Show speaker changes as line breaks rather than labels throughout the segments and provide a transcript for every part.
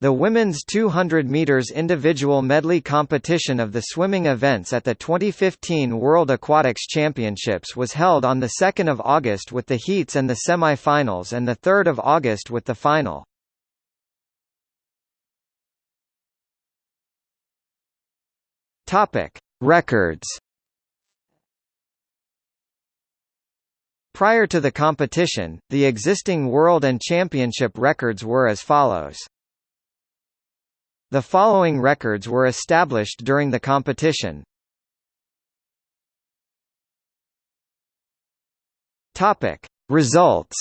The women's 200 meters individual medley competition of the swimming events at the 2015 World Aquatics Championships was held on the 2nd of August with the heats and the semi-finals and the 3rd of August with the final. Topic: Records. Prior to the competition, the existing world and championship records were as follows. The following records were established during the competition. Topic: Results.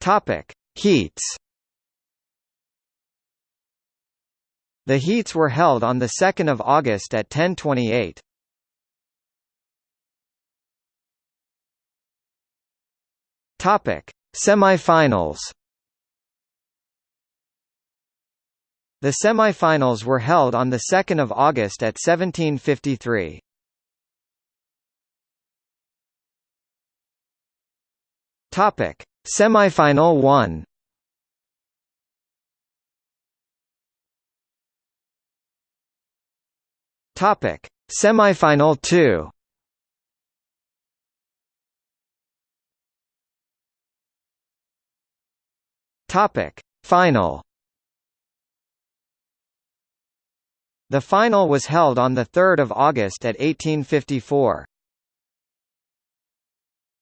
Topic: Heats. The heats were held on the 2nd of August at 10:28. Topic: Semifinals. The semifinals were held on the 2nd of August at 17:53. Topic: Semifinal 1. Topic: Semifinal 2. Topic: Final. The final was held on 3 August at 1854.